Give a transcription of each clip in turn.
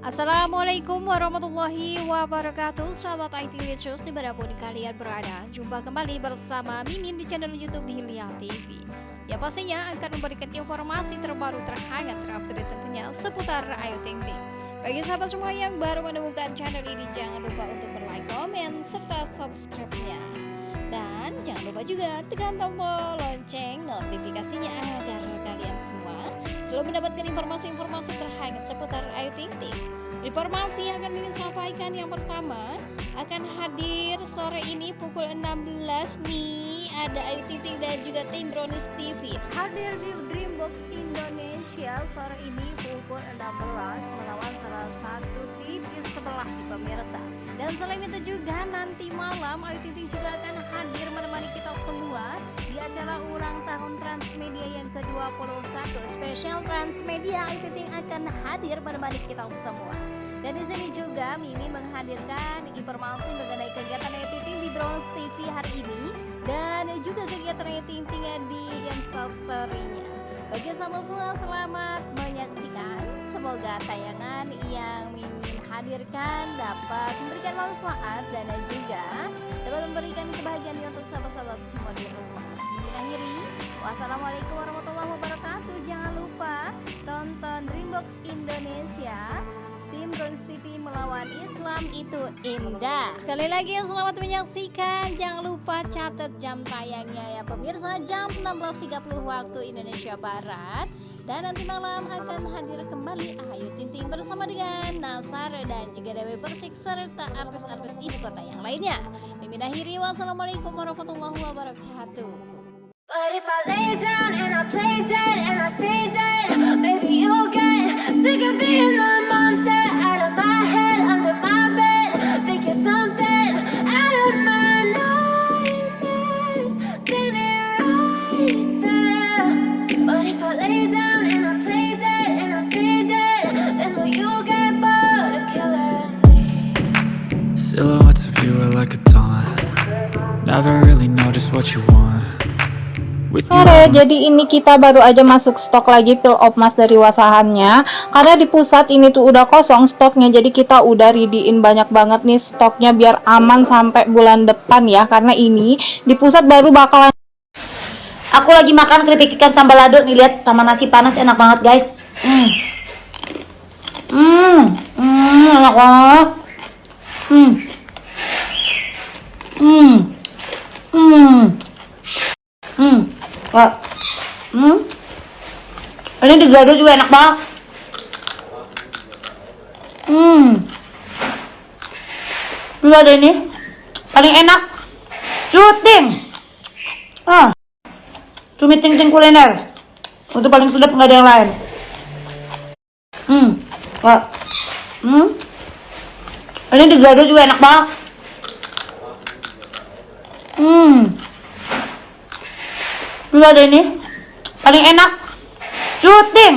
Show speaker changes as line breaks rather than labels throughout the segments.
Assalamualaikum warahmatullahi wabarakatuh. Sahabat IT News di mana pun kalian berada Jumpa kembali bersama Mimin di channel Youtube Hilya TV Ya pastinya akan memberikan informasi terbaru terhangat terupdate tentunya seputar Ayu Ting Ting. Bagi sahabat semua yang baru menemukan channel ini Jangan lupa untuk like, komen, serta subscribe-nya dan jangan lupa juga tekan tombol lonceng notifikasinya agar kalian semua selalu mendapatkan informasi-informasi terhangat seputar Ayu Ting Ting. Informasi yang akan ingin sampaikan yang pertama akan hadir sore ini pukul 16 nih ada Ayu Ting Ting dan juga tim Brownies TV hadir di Dreambox Indonesia sore ini pukul 16 melawan salah satu tim sebelah di pemirsa. Dan selain itu juga nanti malam Ayu Ting Ting juga akan hadir menemani kita semua di acara ulang tahun Transmedia yang ke-21 spesial Transmedia Ayu Ting Ting akan hadir menemani kita semua dan di sini juga Mimi menghadirkan informasi mengenai kegiatan Ayu Ting di Bronze TV hari ini dan juga kegiatan Ayu Ting Ting di Instastory-nya. Bagi sahabat semua selamat menyaksikan. Semoga tayangan yang Mimin hadirkan dapat memberikan manfaat dan juga dapat memberikan kebahagiaan untuk sahabat-sahabat semua di rumah. Mimin akhiri. Wassalamualaikum warahmatullahi wabarakatuh. Jangan lupa tonton Dreambox Indonesia tim Browns TV melawan Islam itu indah Sekali lagi selamat menyaksikan Jangan lupa catat jam tayangnya ya pemirsa Jam 16.30 waktu Indonesia Barat dan nanti malam akan hadir kembali Ayu Ting Ting bersama dengan Nasar dan juga Dewi Persik serta artis-artis ibu kota yang lainnya. Mimin akhiri wassalamualaikum warahmatullahi wabarakatuh. But if I lay down and I play dead and I stay dead, maybe you'll get sick of being the
Silhouettes of you are like a taunt. Never really know just what you want.
Sore, jadi ini kita baru aja masuk stok lagi pil opmas dari wasahannya. Karena di pusat ini tuh udah kosong stoknya Jadi kita udah readyin banyak banget nih stoknya Biar aman sampai bulan depan ya. Karena ini di pusat baru bakalan
Aku lagi makan keripik ikan sambal lado nih lihat sama nasi panas enak banget guys. Hmm. Hmm, hmm enak banget Hmm Hmm. Hmm. Hmm. Hmm. Ini digado juga enak banget. Hmm. Ini ada ini. Paling enak. Cuting. Ah. Cumi ting-ting kuliner. Untuk paling sedap nggak ada yang lain. Hmm. Wah. Hmm. Ini digado juga enak banget. Hmm. Dulu ada ini. Paling enak. Cuting.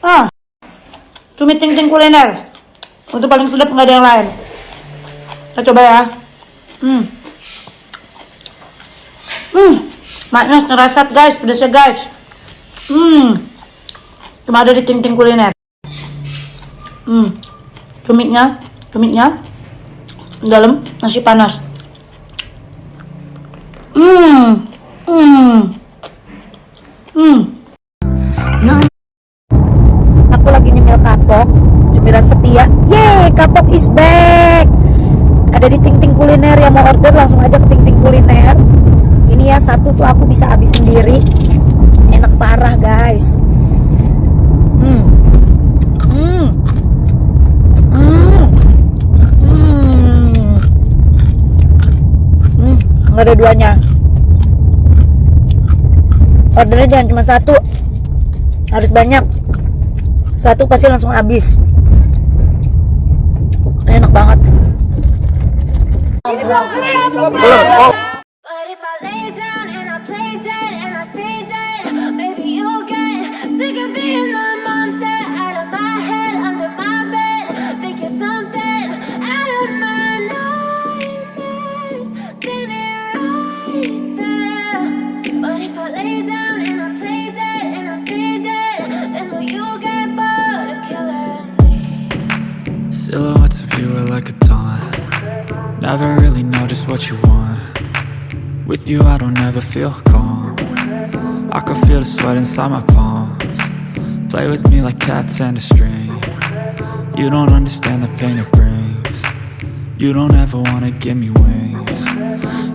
Ah. Cumi ting-ting kuliner. Untuk paling sedap nggak ada yang lain. Kita coba ya. Hmm. Hmm. Maknya ngerasat guys, pedasnya guys. Hmm. Cuma ada di ting-ting kuliner. Hmm. Cuminya, cuminya dalam nasi panas. Hmm. Hmm. Hmm. Aku lagi nyemil kapok, cemilan setia. Yeay, kapok is back. Ada di Ting Ting Kuliner yang mau order langsung aja ke Ting Ting Kuliner. Ini ya satu tuh aku bisa habis sendiri. Enak parah, guys. Hmm. Hmm. Hmm. Hmm. Hmm. Nggak ada duanya. Ordernya jangan cuma satu. Harus banyak. Satu pasti langsung habis. Enak banget
Never really know just what you want. With you, I don't ever feel calm. I can feel the sweat inside my palms. Play with me like cats and a string. You don't understand the pain it brings. You don't ever wanna give me wings.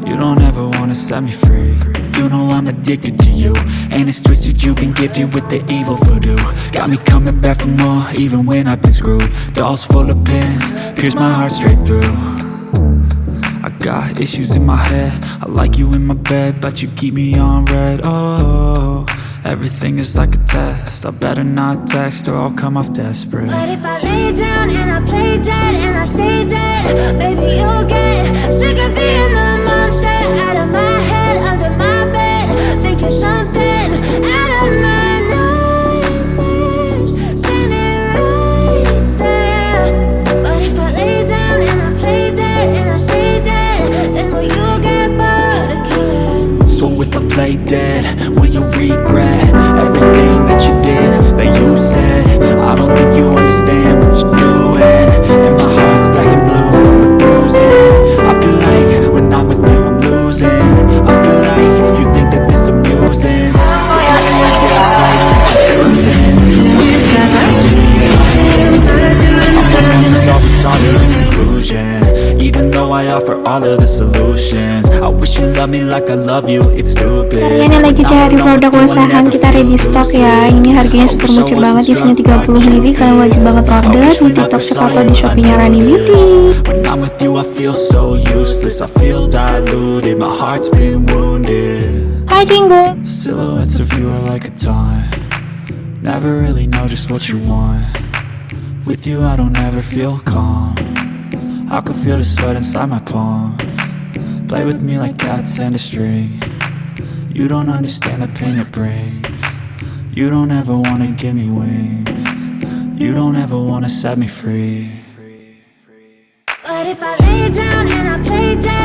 You don't ever wanna set me free. You know I'm addicted to you. And it's twisted, you've been gifted with the evil voodoo. Got me coming back for more, even when I've been screwed. Dolls full of pins, pierce my heart straight through. I got issues in my head. I like you in my bed But you keep me on red. Oh, everything is like a test. I better not text or I'll come off desperate.
But if I lay down and I play dead and I stay dead, baby, you'll get sick of being Will you
regret Everything that you did That you said? I don't think you understand what you're doing. And my heart's black and blue from the bruising. I feel like when I'm with you I'm losing. I feel like you think that this amusing. A conclusion. Even though I offer all of the solutions
Kalian yang lagi cari produk wasahan kita ready stock ya. Ini harganya super muncul banget isinya 30 ml Kalian wajib banget order di tiktok shop atau di shopee-nya Rani Beauty.
When I'm with you I feel so useless. I feel diluted, my heart's been wounded.
Hai Cinggu
Silhouettes of you are like a taunt. Never really know just what you want. With you I don't ever feel calm. I can feel the sweat inside my palms Play with me like cats and a string. You don't understand the pain it brings. You don't ever wanna give me wings. You don't ever wanna set me free.
But if I lay down and I play dead